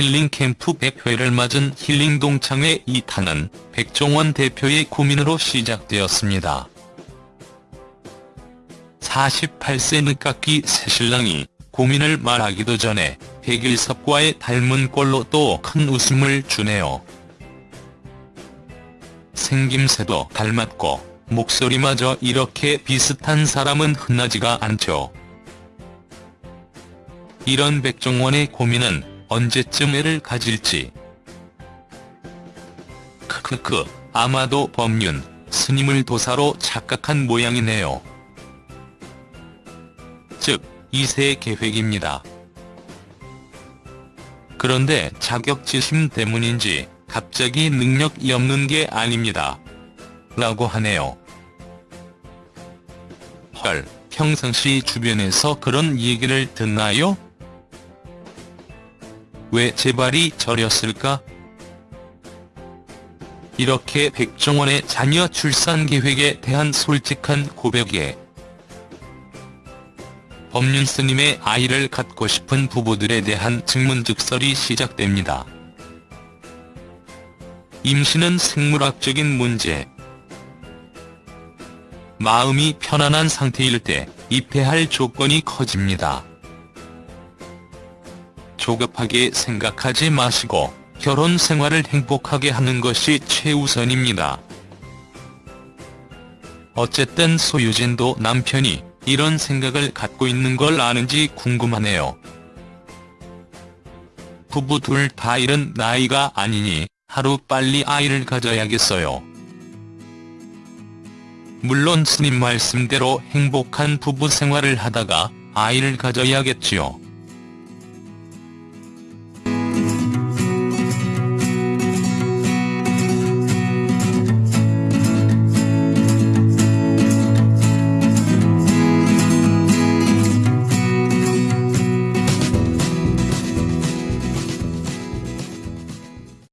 힐링캠프 100회를 맞은 힐링동창회 2탄은 백종원 대표의 고민으로 시작되었습니다. 48세 늦깎이 새신랑이 고민을 말하기도 전에 백일섭과의 닮은 꼴로 또 큰 웃음을 주네요. 생김새도 닮았고 목소리마저 이렇게 비슷한 사람은 흔하지가 않죠. 이런 백종원의 고민은 언제쯤 애를 가질지. 크크크 아마도 법륜, 스님을 도사로 착각한 모양이네요. 즉 2세 계획입니다. 그런데 자격지심 때문인지 갑자기 능력이 없는 게 아닙니다. 라고 하네요. 헐, 평상시 주변에서 그런 얘기를 듣나요? 왜 제발이 저렸을까? 이렇게 백종원의 자녀 출산 계획에 대한 솔직한 고백에 법륜 스님의 아이를 갖고 싶은 부부들에 대한 증문즉설이 시작됩니다. 임신은 생물학적인 문제. 마음이 편안한 상태일 때 입회할 조건이 커집니다. 조급하게 생각하지 마시고 결혼 생활을 행복하게 하는 것이 최우선입니다. 어쨌든 소유진도 남편이 이런 생각을 갖고 있는 걸 아는지 궁금하네요. 부부 둘 다 이른 나이가 아니니 하루 빨리 아이를 가져야겠어요. 물론 스님 말씀대로 행복한 부부 생활을 하다가 아이를 가져야겠지요.